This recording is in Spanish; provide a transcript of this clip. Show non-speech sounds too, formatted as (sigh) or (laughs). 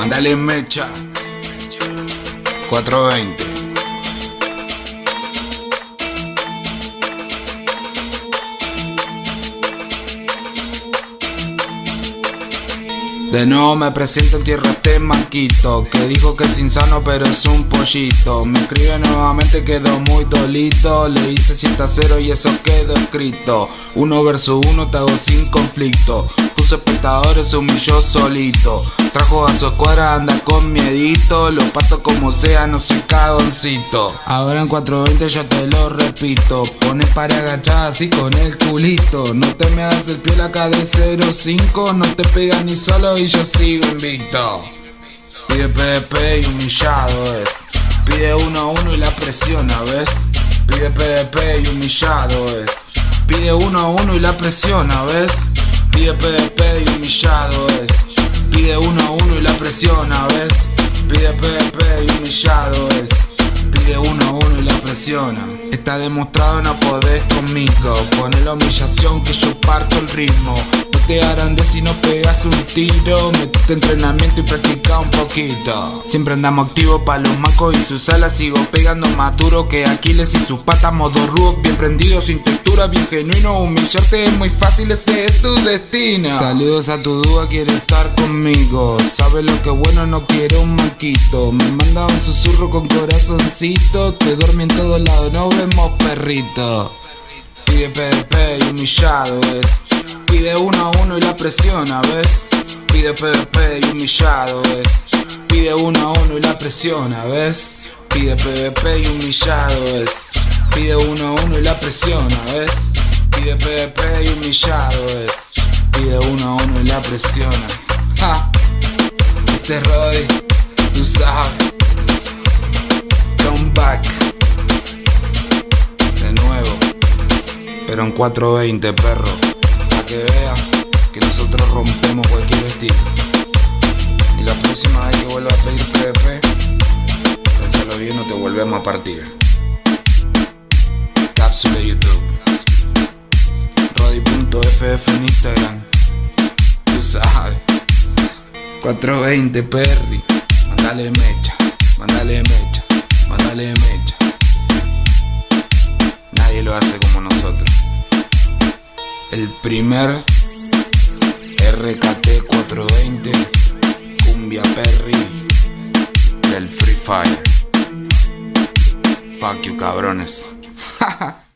Mandale mecha. 420. De nuevo me presento en tierra este manquito Que dijo que es insano pero es un pollito Me escribe nuevamente quedó muy dolito Le hice 100 a 0 y eso quedó escrito Uno versus uno te hago sin conflicto Puso espectadores se humilló solito. Trajo a su escuadra, anda con miedito. Lo pato como sea, no soy cagoncito. Ahora en 420 yo te lo repito. Pones para agachar así con el culito. No te me hagas el pie acá de 05 No te pegas ni solo y yo sigo invicto Pide PDP y humillado es. Pide uno a uno y la presiona, ¿ves? Pide PDP y humillado es. Pide uno a uno y la presiona, ¿ves? Pide PDP y humillado es. Pide uno a uno y la presiona, ¿ves? Pide PDP y humillado es. Pide uno a uno y la presiona. Está demostrado no podés conmigo. Pone la humillación que yo parto el ritmo te harán de si no pegas un tiro. Metete entrenamiento y practica un poquito. Siempre andamos activos pa' los macos y sus alas. Sigo pegando más duro que Aquiles y sus patas Modo rook, bien prendido, sin textura, bien genuino. Humillarte es muy fácil, ese es tu destino. Saludos a tu duda, quiere estar conmigo. Sabe lo que bueno, no quiere un manquito. Me manda un susurro con corazoncito. Te duerme en todos lados, no vemos perrito. Pide PvP y humillado es Pide uno a uno y la presiona, ¿ves? Pide PvP y humillado, ¿ves? Pide uno a uno y la presiona, ¿ves? Pide PvP y humillado, ¿ves? Pide uno a uno y la presiona, ¿ves? Pide PvP y humillado, ¿ves? Pide uno a uno y la presiona. Este Roy, tú sabes. Come back. De nuevo. Pero en 420, perro que vea que nosotros rompemos cualquier estilo. Y la próxima vez que vuelva a pedir PvP, pensalo bien o te volvemos a partir. Cápsula YouTube. Rodi.ff en Instagram. Tú sabes. 420 Perry. Mandale mecha. Mandale mecha. Mandale mecha. Nadie lo hace como nosotros el primer RKT 420 Cumbia Perry del Free Fire. Fuck you cabrones. (laughs)